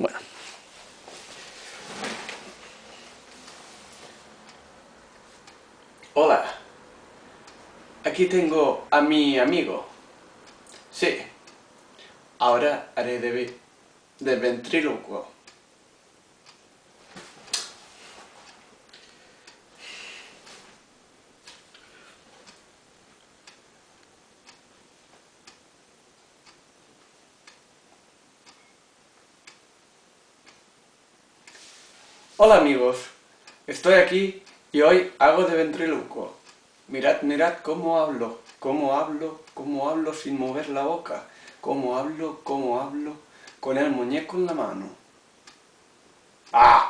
Bueno. Hola. Aquí tengo a mi amigo. Sí. Ahora haré de, de ventrílocuo. Hola amigos, estoy aquí y hoy hago de ventriloquio. Mirad, mirad cómo hablo, cómo hablo, cómo hablo sin mover la boca, cómo hablo, cómo hablo, con el muñeco en la mano. ¡Ah!